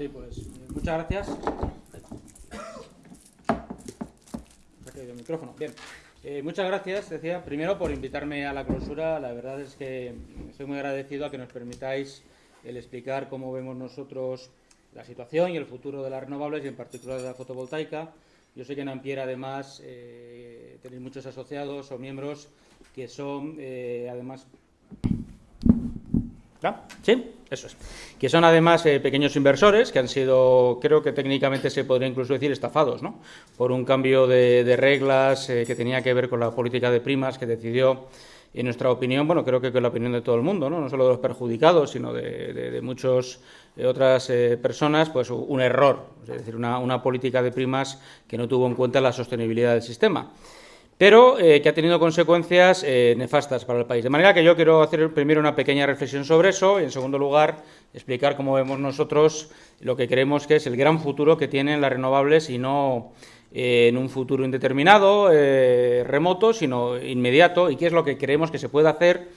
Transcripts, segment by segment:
Sí, pues muchas gracias. Bien. Eh, muchas gracias, decía, primero por invitarme a la clausura. La verdad es que estoy muy agradecido a que nos permitáis el explicar cómo vemos nosotros la situación y el futuro de las renovables y en particular de la fotovoltaica. Yo sé que en Ampier, además, eh, tenéis muchos asociados o miembros que son, además... ¿Sí? Eso es. Que son además eh, pequeños inversores que han sido, creo que técnicamente se podría incluso decir estafados, ¿no? Por un cambio de, reglas que tenía que ver con la política de primas que decidió en nuestra opinión, bueno, creo que con la opinión de todo el mundo, no, no solo de los perjudicados, sino de, de, muchas otras personas, pues un error, es decir, una, una política de primas que no tuvo en cuenta la sostenibilidad del sistema pero eh, que ha tenido consecuencias eh, nefastas para el país. De manera que yo quiero hacer primero una pequeña reflexión sobre eso y, en segundo lugar, explicar cómo vemos nosotros lo que creemos que es el gran futuro que tienen las renovables y no eh, en un futuro indeterminado, remoto, sino inmediato, y qué es lo que creemos que se puede hacer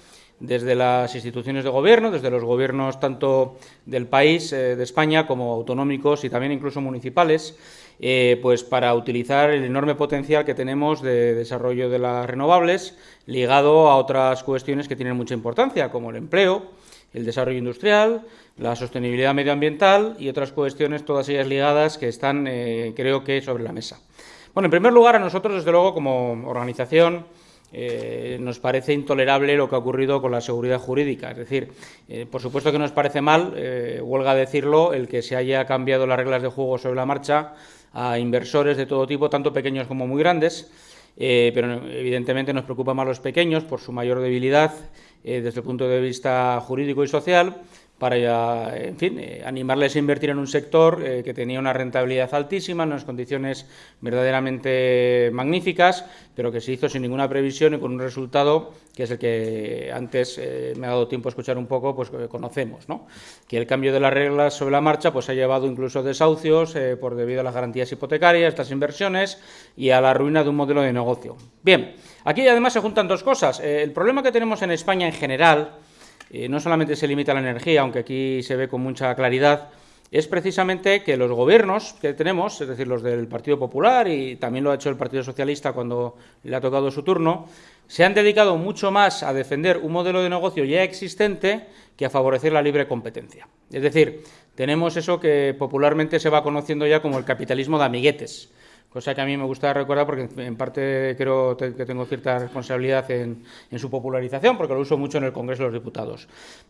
desde las instituciones de gobierno, desde los gobiernos tanto del país, de España, como autonómicos y también incluso municipales, eh, pues para utilizar el enorme potencial que tenemos de desarrollo de las renovables, ligado a otras cuestiones que tienen mucha importancia, como el empleo, el desarrollo industrial, la sostenibilidad medioambiental y otras cuestiones, todas ellas ligadas, que están, eh, creo que, sobre la mesa. Bueno, en primer lugar, a nosotros, desde luego, como organización, eh, nos parece intolerable lo que ha ocurrido con la seguridad jurídica. Es decir, por supuesto que nos parece mal, huelga decirlo, el que se haya cambiado las reglas de juego sobre la marcha a inversores de todo tipo, tanto pequeños como muy grandes, eh, pero evidentemente nos preocupa más los pequeños por su mayor debilidad eh, desde el punto de vista jurídico y social para, en fin, eh, animarles a invertir en un sector eh, que tenía una rentabilidad altísima, en unas condiciones verdaderamente magníficas, pero que se hizo sin ninguna previsión y con un resultado que es el que antes eh, me ha dado tiempo a escuchar un poco, pues conocemos, ¿no? Que el cambio de las reglas sobre la marcha pues ha llevado incluso desahucios por debido a las garantías hipotecarias, estas inversiones y a la ruina de un modelo de negocio. Bien, aquí además se juntan dos cosas. el problema que tenemos en España en general eh, no solamente se limita a la energía, aunque aquí se ve con mucha claridad, es precisamente que los gobiernos que tenemos, es decir, los del Partido Popular y también lo ha hecho el Partido Socialista cuando le ha tocado su turno, se han dedicado mucho más a defender un modelo de negocio ya existente que a favorecer la libre competencia. Es decir, tenemos eso que popularmente se va conociendo ya como el capitalismo de amiguetes cosa que a mí me gusta recordar porque en parte creo que tengo cierta responsabilidad en, su popularización, porque lo uso mucho en el Congreso de los Diputados.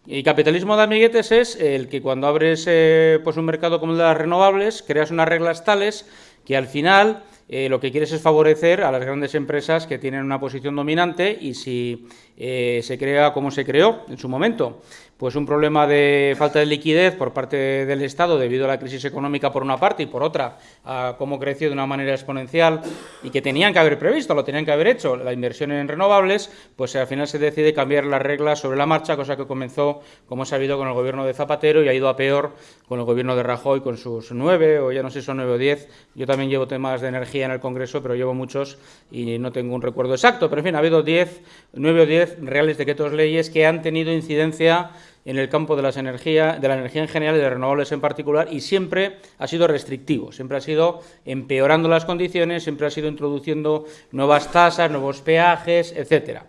Y capitalismo de amiguetes es el que cuando abres eh, pues un mercado como el de las renovables, creas unas reglas tales que al final eh, lo que quieres es favorecer a las grandes empresas que tienen una posición dominante y si eh, se crea como se creó en su momento, pues un problema de falta de liquidez por parte del Estado debido a la crisis económica por una parte y por otra a cómo creció de una manera exponencial y que tenían que haber previsto, lo tenían que haber hecho, la inversión en renovables, pues al final se decide cambiar las reglas sobre la marcha, cosa que comenzó, como he sabido, con el gobierno de Zapatero y ha ido a peor con el gobierno de Rajoy con sus nueve, o ya no sé si son nueve o diez. Yo también llevo temas de energía en el Congreso, pero llevo muchos y no tengo un recuerdo exacto. Pero en fin, ha habido diez, nueve o diez reales decretos leyes que han tenido incidencia en el campo de, las energía, de la energía en general y de renovables en particular y siempre ha sido restrictivo, siempre ha sido empeorando las condiciones, siempre ha sido introduciendo nuevas tasas, nuevos peajes, etcétera.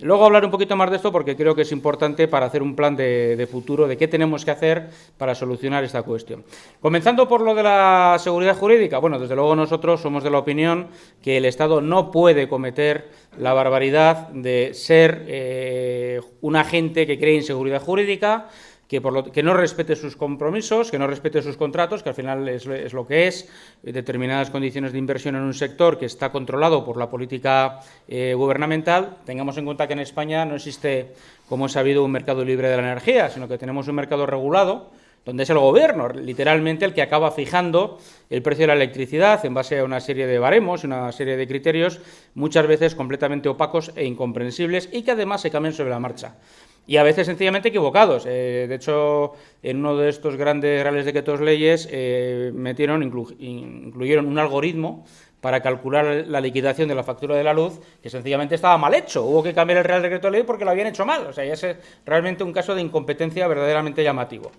Luego hablar un poquito más de esto porque creo que es importante para hacer un plan de, futuro de qué tenemos que hacer para solucionar esta cuestión. Comenzando por lo de la seguridad jurídica. Bueno, desde luego nosotros somos de la opinión que el Estado no puede cometer la barbaridad de ser eh, un agente que cree inseguridad jurídica, que, por lo, que no respete sus compromisos, que no respete sus contratos, que al final es, lo que es, determinadas condiciones de inversión en un sector que está controlado por la política eh, gubernamental. Tengamos en cuenta que en España no existe, como he sabido, un mercado libre de la energía, sino que tenemos un mercado regulado, donde es el gobierno, literalmente, el que acaba fijando el precio de la electricidad en base a una serie de baremos, una serie de criterios, muchas veces completamente opacos e incomprensibles y que además se cambian sobre la marcha y a veces sencillamente equivocados. Eh, de hecho, en uno de estos grandes reales decretos leyes eh, metieron, incluyeron un algoritmo para calcular la liquidación de la factura de la luz, que sencillamente estaba mal hecho. Hubo que cambiar el Real Decreto de Ley porque lo habían hecho mal. O sea, ya es realmente un caso de incompetencia verdaderamente llamativo.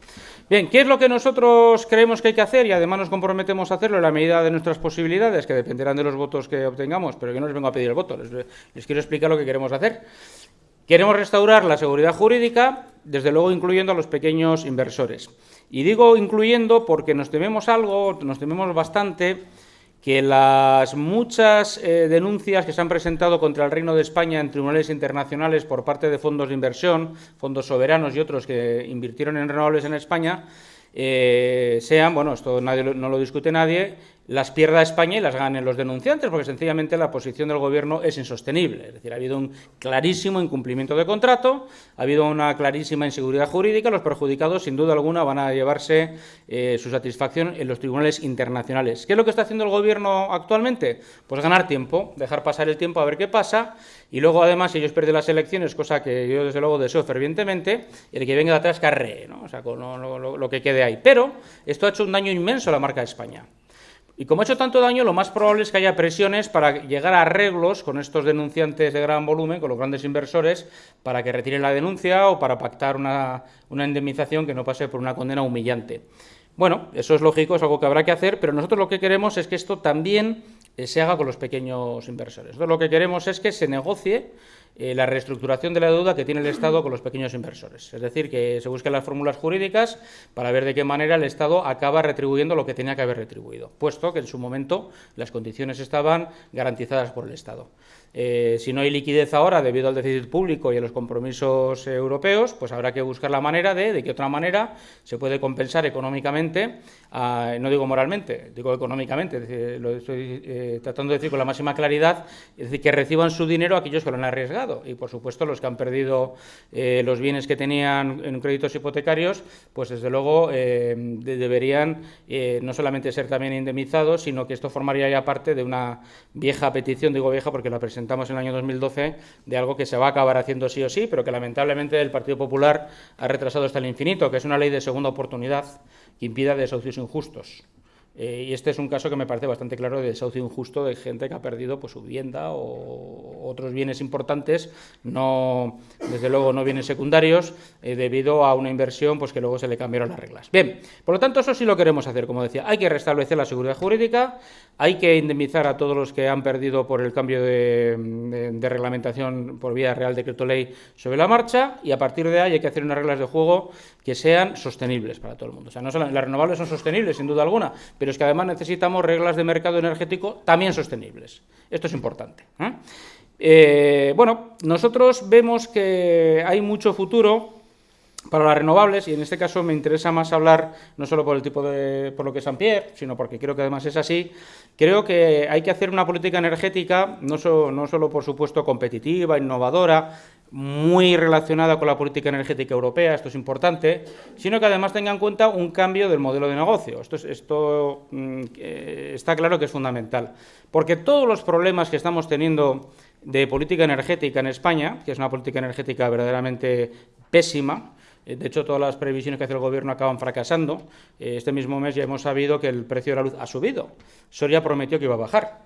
Bien, ¿qué es lo que nosotros creemos que hay que hacer? Y además nos comprometemos a hacerlo en la medida de nuestras posibilidades, que dependerán de los votos que obtengamos, pero yo no les vengo a pedir el voto, les quiero explicar lo que queremos hacer. Queremos restaurar la seguridad jurídica, desde luego incluyendo a los pequeños inversores. Y digo incluyendo porque nos tememos algo, nos tememos bastante, que las muchas eh, denuncias que se han presentado contra el Reino de España en tribunales internacionales por parte de fondos de inversión, fondos soberanos y otros que invirtieron en renovables en España, eh, sean, bueno, esto no lo discute nadie, las pierda España y las ganen los denunciantes, porque sencillamente la posición del Gobierno es insostenible. Es decir, ha habido un clarísimo incumplimiento de contrato, ha habido una clarísima inseguridad jurídica, los perjudicados, sin duda alguna, van a llevarse eh, su satisfacción en los tribunales internacionales. ¿Qué es lo que está haciendo el Gobierno actualmente? Pues ganar tiempo, dejar pasar el tiempo a ver qué pasa, y luego, además, ellos pierden las elecciones, cosa que yo, desde luego, deseo fervientemente, el que venga de atrás carree, ¿no? o sea, con lo, lo que quede ahí. Pero esto ha hecho un daño inmenso a la marca de España. Y como ha hecho tanto daño, lo más probable es que haya presiones para llegar a arreglos con estos denunciantes de gran volumen, con los grandes inversores, para que retiren la denuncia o para pactar una, indemnización que no pase por una condena humillante. Bueno, eso es lógico, es algo que habrá que hacer, pero nosotros lo que queremos es que esto también eh, se haga con los pequeños inversores. Entonces, lo que queremos es que se negocie eh, la reestructuración de la deuda que tiene el Estado con los pequeños inversores. Es decir, que se busquen las fórmulas jurídicas para ver de qué manera el Estado acaba retribuyendo lo que tenía que haber retribuido, puesto que en su momento las condiciones estaban garantizadas por el Estado. Eh, si no hay liquidez ahora debido al déficit público y a los compromisos europeos, pues habrá que buscar la manera de, de qué otra manera se puede compensar económicamente, no digo moralmente, digo económicamente, lo estoy eh, tratando de decir con la máxima claridad, es decir, que reciban su dinero aquellos que lo han arriesgado. Y, por supuesto, los que han perdido eh, los bienes que tenían en créditos hipotecarios, pues desde luego deberían no solamente ser también indemnizados, sino que esto formaría ya parte de una vieja petición, digo vieja porque la presentamos en el año 2012 de algo que se va a acabar haciendo sí o sí, pero que lamentablemente el Partido Popular ha retrasado hasta el infinito, que es una ley de segunda oportunidad que impida desahucios injustos. Eh, y este es un caso que me parece bastante claro de desahucio injusto de gente que ha perdido pues, su vivienda o otros bienes importantes, no, desde luego no bienes secundarios, eh, debido a una inversión pues, que luego se le cambiaron las reglas. Bien, por lo tanto, eso sí lo queremos hacer, como decía. Hay que restablecer la seguridad jurídica, hay que indemnizar a todos los que han perdido por el cambio de, reglamentación por vía Real Decreto Ley sobre la marcha, y a partir de ahí hay que hacer unas reglas de juego que sean sostenibles para todo el mundo. O sea, no las renovables son sostenibles, sin duda alguna, pero pero es que además necesitamos reglas de mercado energético también sostenibles. Esto es importante. ¿eh? Eh, bueno, nosotros vemos que hay mucho futuro para las renovables y en este caso me interesa más hablar no solo por el tipo de por lo que es Ampier, sino porque creo que además es así. Creo que hay que hacer una política energética no, no solo por supuesto competitiva, innovadora, muy relacionada con la política energética europea, esto es importante, sino que además tenga en cuenta un cambio del modelo de negocio. Esto, esto mm, está claro que es fundamental, porque todos los problemas que estamos teniendo de política energética en España, que es una política energética verdaderamente pésima, eh, de hecho, todas las previsiones que hace el Gobierno acaban fracasando. Eh, este mismo mes ya hemos sabido que el precio de la luz ha subido. Soria prometió que iba a bajar.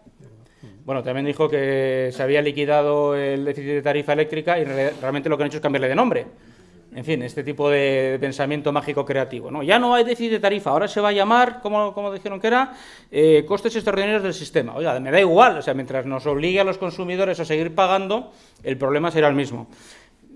Bueno, también dijo que se había liquidado el déficit de tarifa eléctrica y realmente lo que han hecho es cambiarle de nombre. En fin, este tipo de pensamiento mágico creativo. ¿no? Ya no hay déficit de tarifa, ahora se va a llamar, como, como dijeron que era, eh, costes extraordinarios del sistema. Oiga, me da igual, o sea, mientras nos obligue a los consumidores a seguir pagando, el problema será el mismo.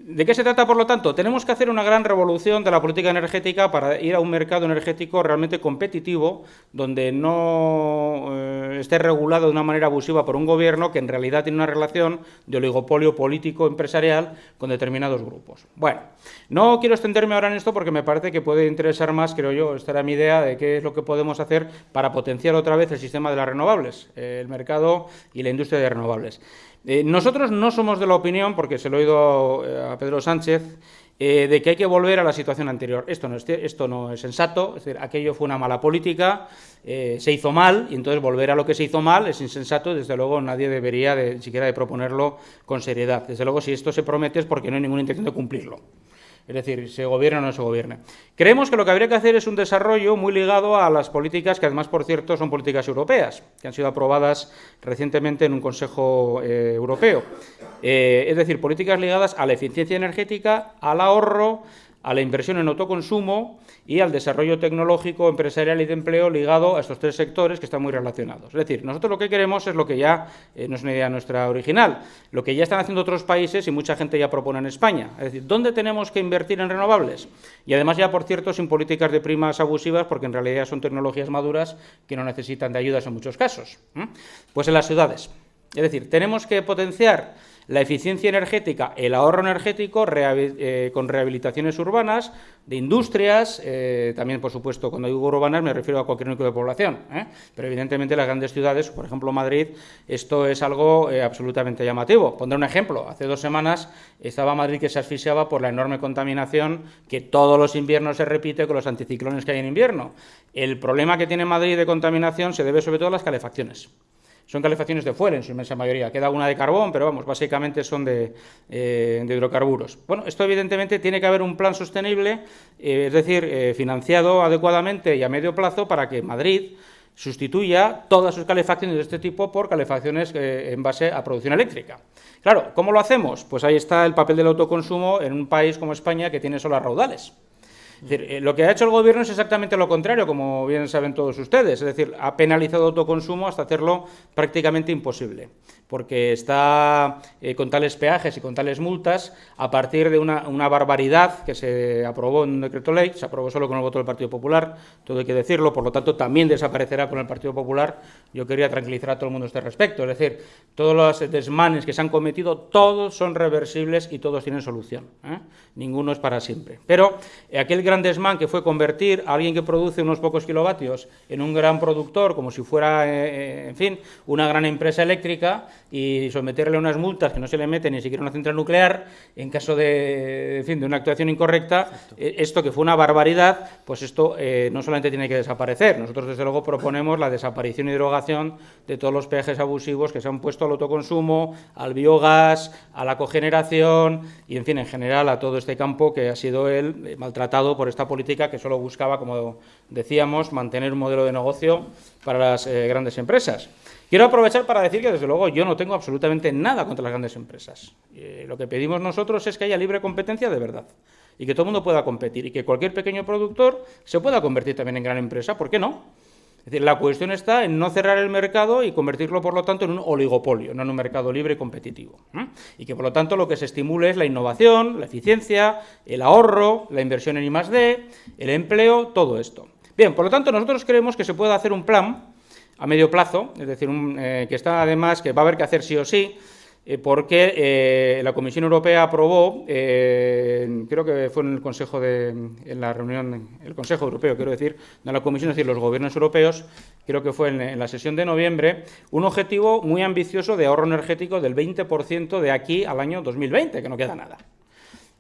¿De qué se trata, por lo tanto? Tenemos que hacer una gran revolución de la política energética para ir a un mercado energético realmente competitivo, donde no eh, esté regulado de una manera abusiva por un gobierno que en realidad tiene una relación de oligopolio político-empresarial con determinados grupos. Bueno, no quiero extenderme ahora en esto porque me parece que puede interesar más, creo yo, esta era mi idea de qué es lo que podemos hacer para potenciar otra vez el sistema de las renovables, el mercado y la industria de renovables. Eh, nosotros no somos de la opinión, porque se lo he oído eh, a Pedro Sánchez, eh, de que hay que volver a la situación anterior. Esto no es, esto no es sensato, es decir, aquello fue una mala política, se hizo mal, y entonces volver a lo que se hizo mal es insensato y desde luego nadie debería de, siquiera de proponerlo con seriedad. Desde luego, si esto se promete es porque no hay ninguna intención de cumplirlo. Es decir, se gobierna o no se gobierne. Creemos que lo que habría que hacer es un desarrollo muy ligado a las políticas que además, por cierto, son políticas europeas, que han sido aprobadas recientemente en un Consejo eh, Europeo. Eh, es decir, políticas ligadas a la eficiencia energética, al ahorro, a la inversión en autoconsumo y al desarrollo tecnológico, empresarial y de empleo ligado a estos tres sectores que están muy relacionados. Es decir, nosotros lo que queremos es lo que ya, eh, no es una idea nuestra original, lo que ya están haciendo otros países y mucha gente ya propone en España. Es decir, ¿dónde tenemos que invertir en renovables? Y además ya, por cierto, sin políticas de primas abusivas, porque en realidad son tecnologías maduras que no necesitan de ayudas en muchos casos. Pues en las ciudades. Es decir, tenemos que potenciar la eficiencia energética, el ahorro energético eh, con rehabilitaciones urbanas, de industrias, eh, también, por supuesto, cuando digo urbanas me refiero a cualquier núcleo de población, ¿eh? pero evidentemente las grandes ciudades, por ejemplo Madrid, esto es algo absolutamente llamativo. Pondré un ejemplo. Hace dos semanas estaba Madrid que se asfixiaba por la enorme contaminación que todos los inviernos se repite con los anticiclones que hay en invierno. El problema que tiene Madrid de contaminación se debe sobre todo a las calefacciones. Son calefacciones de fuel en su inmensa mayoría. Queda una de carbón, pero vamos, básicamente son de, eh, hidrocarburos. Bueno, esto evidentemente tiene que haber un plan sostenible, eh, es decir, eh, financiado adecuadamente y a medio plazo para que Madrid sustituya todas sus calefacciones de este tipo por calefacciones en base a producción eléctrica. Claro, ¿cómo lo hacemos? Pues ahí está el papel del autoconsumo en un país como España que tiene solo raudales. Eh, lo que ha hecho el Gobierno es exactamente lo contrario, como bien saben todos ustedes. Es decir, ha penalizado el autoconsumo hasta hacerlo prácticamente imposible, porque está eh, con tales peajes y con tales multas a partir de una, barbaridad que se aprobó en un decreto ley, se aprobó solo con el voto del Partido Popular, todo hay que decirlo, por lo tanto también desaparecerá con el Partido Popular. Yo quería tranquilizar a todo el mundo a este respecto. Es decir, todos los desmanes que se han cometido, todos son reversibles y todos tienen solución. ¿eh? Ninguno es para siempre. Pero aquel gran desmán que fue convertir a alguien que produce unos pocos kilovatios en un gran productor, como si fuera, eh, eh, en fin, una gran empresa eléctrica y someterle a unas multas que no se le meten ni siquiera una central nuclear en caso de, fin, de una actuación incorrecta, eh, esto que fue una barbaridad, pues esto no solamente tiene que desaparecer. Nosotros, desde luego, proponemos la desaparición y derogación de todos los peajes abusivos que se han puesto al autoconsumo, al biogás, a la cogeneración y, en fin, en general a todo este campo que ha sido él maltratado por esta política que solo buscaba, como decíamos, mantener un modelo de negocio para las eh, grandes empresas. Quiero aprovechar para decir que, desde luego, yo no tengo absolutamente nada contra las grandes empresas. Eh, lo que pedimos nosotros es que haya libre competencia de verdad y que todo el mundo pueda competir y que cualquier pequeño productor se pueda convertir también en gran empresa. ¿Por qué no? Es decir, la cuestión está en no cerrar el mercado y convertirlo, por lo tanto, en un oligopolio, no en un mercado libre y competitivo. Y que, por lo tanto, lo que se estimule es la innovación, la eficiencia, el ahorro, la inversión en I+.D., el empleo, todo esto. Bien, por lo tanto, nosotros creemos que se puede hacer un plan a medio plazo, es decir, eh, que está además, que va a haber que hacer sí o sí, eh, porque eh, la Comisión Europea aprobó, creo que fue en el Consejo de, en la reunión, el Consejo Europeo, quiero decir, no la Comisión, es decir, los gobiernos europeos, creo que fue en, la sesión de noviembre, un objetivo muy ambicioso de ahorro energético del 20% de aquí al año 2020, que no queda nada.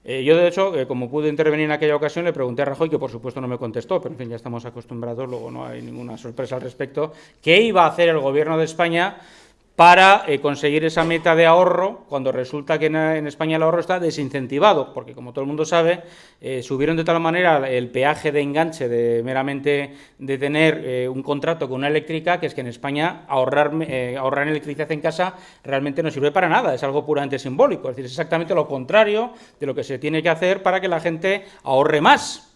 Yo, de hecho, como pude intervenir en aquella ocasión, le pregunté a Rajoy, que por supuesto no me contestó, pero en fin, ya estamos acostumbrados, luego no hay ninguna sorpresa al respecto, qué iba a hacer el Gobierno de España para eh, conseguir esa meta de ahorro cuando resulta que en, España el ahorro está desincentivado, porque como todo el mundo sabe, eh, subieron de tal manera el peaje de enganche de meramente de tener eh, un contrato con una eléctrica, que es que en España ahorrar, ahorrar electricidad en casa realmente no sirve para nada, es algo puramente simbólico, es decir, es exactamente lo contrario de lo que se tiene que hacer para que la gente ahorre más.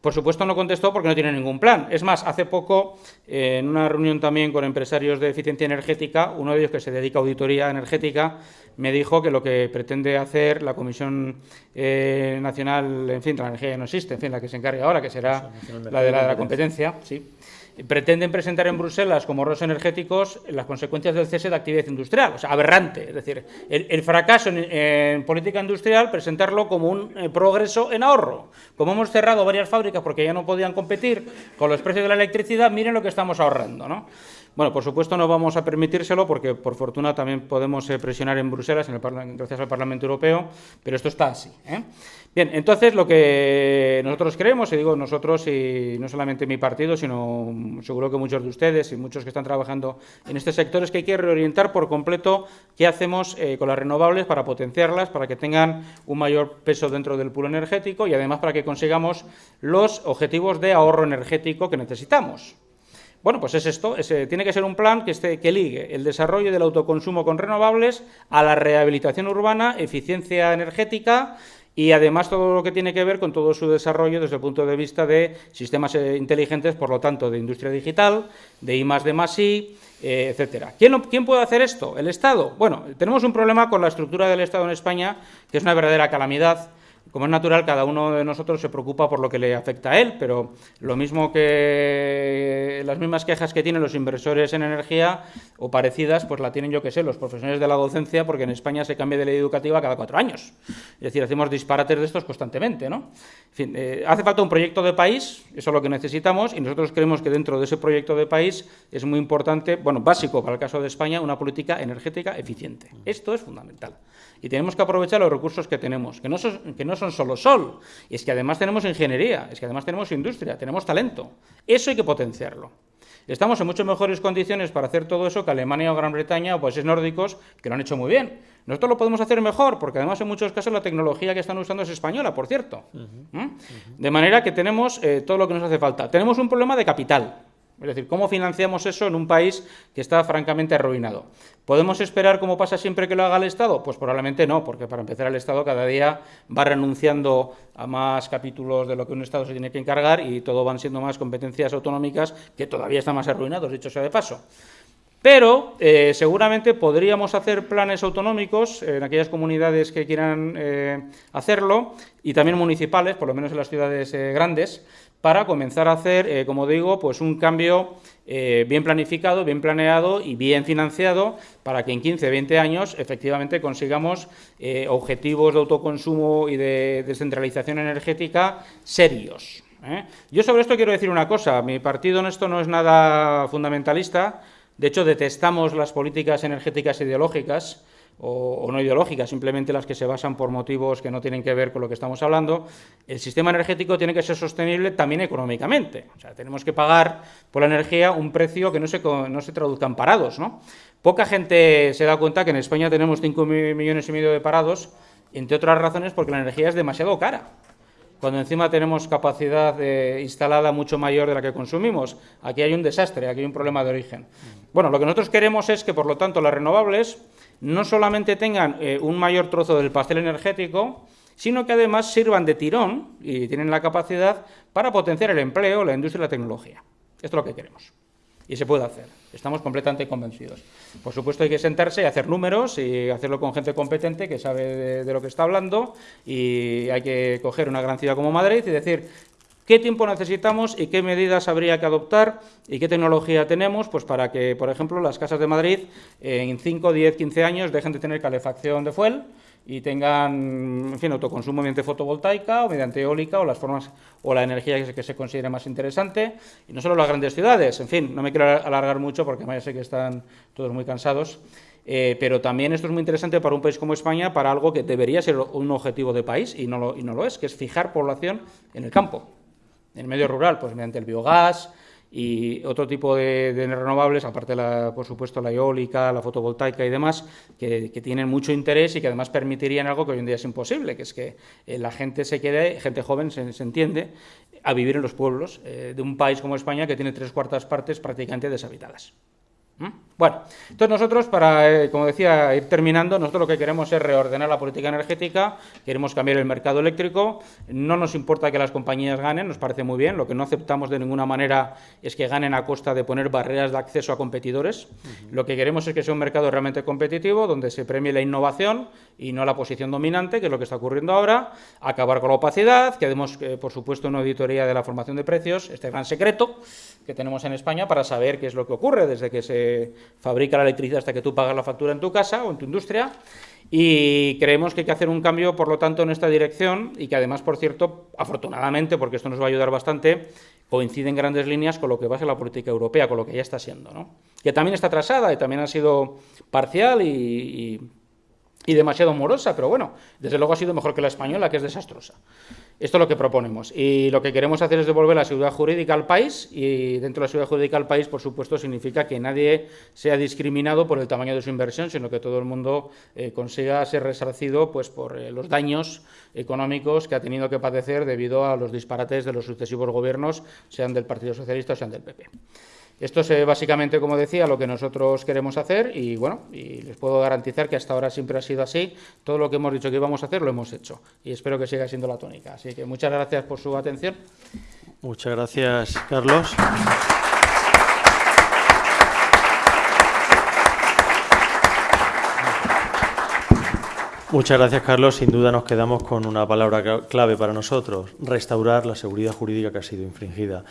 Por supuesto no contestó porque no tiene ningún plan. Es más, hace poco, eh, en una reunión también con empresarios de eficiencia energética, uno de ellos que se dedica a auditoría energética, me dijo que lo que pretende hacer la Comisión eh, Nacional, en fin, de la energía no existe, en fin, la que se encargue ahora, que será la de la competencia, sí, pretenden presentar en Bruselas como ahorros energéticos las consecuencias del cese de actividad industrial. O sea, aberrante. Es decir, el, fracaso en, política industrial, presentarlo como un eh, progreso en ahorro. Como hemos cerrado varias fábricas porque ya no podían competir con los precios de la electricidad, miren lo que estamos ahorrando. ¿no? Bueno, por supuesto no vamos a permitírselo porque por fortuna también podemos eh, presionar en Bruselas en el gracias al Parlamento Europeo, pero esto está así. ¿eh? Bien, entonces lo que nosotros creemos, y digo nosotros y no solamente mi partido, sino seguro que muchos de ustedes y muchos que están trabajando en este sector, es que hay que reorientar por completo qué hacemos eh, con las renovables para potenciarlas, para que tengan un mayor peso dentro del pool energético y además para que consigamos los objetivos de ahorro energético que necesitamos. Bueno, pues es esto, tiene que ser un plan que, esté, que ligue el desarrollo del autoconsumo con renovables a la rehabilitación urbana, eficiencia energética y además todo lo que tiene que ver con todo su desarrollo desde el punto de vista de sistemas eh, inteligentes, por lo tanto, de industria digital, de I más I, eh, etcétera. ¿Quién, ¿Quién puede hacer esto? ¿El Estado? Bueno, tenemos un problema con la estructura del Estado en España, que es una verdadera calamidad, como es natural, cada uno de nosotros se preocupa por lo que le afecta a él, pero lo mismo que las mismas quejas que tienen los inversores en energía o parecidas, pues la tienen, yo que sé, los profesionales de la docencia, porque en España se cambia de ley educativa cada cuatro años. Es decir, hacemos disparates de estos constantemente, ¿no? En fin, eh, hace falta un proyecto de país, eso es lo que necesitamos, y nosotros creemos que dentro de ese proyecto de país es muy importante, bueno, básico para el caso de España, una política energética eficiente. Esto es fundamental. Y tenemos que aprovechar los recursos que tenemos, que no son, que no son solo sol, es que además tenemos ingeniería, es que además tenemos industria, tenemos talento. Eso hay que potenciarlo. Estamos en mucho mejores condiciones para hacer todo eso que Alemania o Gran Bretaña o países nórdicos que lo han hecho muy bien. Nosotros lo podemos hacer mejor, porque además en muchos casos la tecnología que están usando es española, por cierto. ¿Mm? De manera que tenemos eh, todo lo que nos hace falta. Tenemos un problema de capital. Es decir, ¿cómo financiamos eso en un país que está francamente arruinado? ¿Podemos esperar como pasa siempre que lo haga el Estado? Pues probablemente no, porque para empezar el Estado cada día va renunciando a más capítulos de lo que un Estado se tiene que encargar y todo van siendo más competencias autonómicas que todavía están más arruinados, dicho sea de paso. Pero eh, seguramente podríamos hacer planes autonómicos en aquellas comunidades que quieran eh, hacerlo y también municipales, por lo menos en las ciudades eh, grandes, para comenzar a hacer, eh, como digo, pues un cambio eh, bien planificado, bien planeado y bien financiado para que en 15, 20 años efectivamente consigamos eh, objetivos de autoconsumo y de descentralización energética serios. Yo sobre esto quiero decir una cosa, mi partido en esto no es nada fundamentalista, de hecho detestamos las políticas energéticas ideológicas, o, no ideológicas, simplemente las que se basan por motivos que no tienen que ver con lo que estamos hablando, el sistema energético tiene que ser sostenible también económicamente. O sea, tenemos que pagar por la energía un precio que no se, no se traduzca en parados. ¿no? Poca gente se da cuenta que en España tenemos 5 millones y medio de parados, entre otras razones porque la energía es demasiado cara cuando encima tenemos capacidad instalada mucho mayor de la que consumimos. Aquí hay un desastre, aquí hay un problema de origen. Bueno, lo que nosotros queremos es que, por lo tanto, las renovables no solamente tengan eh, un mayor trozo del pastel energético, sino que además sirvan de tirón y tienen la capacidad para potenciar el empleo, la industria y la tecnología. Esto es lo que queremos. Y se puede hacer. Estamos completamente convencidos. Por supuesto, hay que sentarse y hacer números y hacerlo con gente competente que sabe de, de, lo que está hablando. Y hay que coger una gran ciudad como Madrid y decir, ¿Qué tiempo necesitamos y qué medidas habría que adoptar y qué tecnología tenemos pues para que, por ejemplo, las casas de Madrid en 5, 10, 15 años dejen de tener calefacción de fuel y tengan, en fin, autoconsumo mediante fotovoltaica o mediante eólica o las formas o la energía que se, que se considere más interesante y no solo las grandes ciudades, en fin, no me quiero alargar mucho porque ya sé que están todos muy cansados. Eh, pero también esto es muy interesante para un país como España, para algo que debería ser un objetivo de país y no lo, y no lo es, que es fijar población en el campo. En el medio rural, pues mediante el biogás y otro tipo de, renovables, aparte, la, por supuesto, la eólica, la fotovoltaica y demás, que, tienen mucho interés y que además permitirían algo que hoy en día es imposible, que es que eh, la gente se quede, gente joven se, entiende, a vivir en los pueblos eh, de un país como España que tiene tres cuartas partes prácticamente deshabitadas. ¿Mm? Bueno, entonces nosotros, para, eh, como decía, ir terminando, nosotros lo que queremos es reordenar la política energética, queremos cambiar el mercado eléctrico, no nos importa que las compañías ganen, nos parece muy bien, lo que no aceptamos de ninguna manera es que ganen a costa de poner barreras de acceso a competidores, lo que queremos es que sea un mercado realmente competitivo, donde se premie la innovación y no la posición dominante, que es lo que está ocurriendo ahora, acabar con la opacidad, que demos, eh, por supuesto, una auditoría de la formación de precios, este gran secreto que tenemos en España para saber qué es lo que ocurre desde que se fabrica la electricidad hasta que tú pagas la factura en tu casa o en tu industria. Y creemos que hay que hacer un cambio, por lo tanto, en esta dirección y que además, por cierto, afortunadamente, porque esto nos va a ayudar bastante, coincide en grandes líneas con lo que va a ser la política europea, con lo que ya está siendo, ¿no? Que también está atrasada y también ha sido parcial y y demasiado morosa, pero bueno, desde luego ha sido mejor que la española, que es desastrosa. Esto es lo que proponemos. Y lo que queremos hacer es devolver la seguridad jurídica al país, y dentro de la seguridad jurídica al país, por supuesto, significa que nadie sea discriminado por el tamaño de su inversión, sino que todo el mundo eh, consiga ser resarcido pues, por eh, los daños económicos que ha tenido que padecer debido a los disparates de los sucesivos gobiernos, sean del Partido Socialista o sean del PP. Esto es eh, básicamente, como decía, lo que nosotros queremos hacer y bueno, y les puedo garantizar que hasta ahora siempre ha sido así. Todo lo que hemos dicho que íbamos a hacer lo hemos hecho y espero que siga siendo la tónica. Así que muchas gracias por su atención. Muchas gracias, Carlos. Muchas gracias, Carlos. Sin duda nos quedamos con una palabra clave para nosotros, restaurar la seguridad jurídica que ha sido infringida.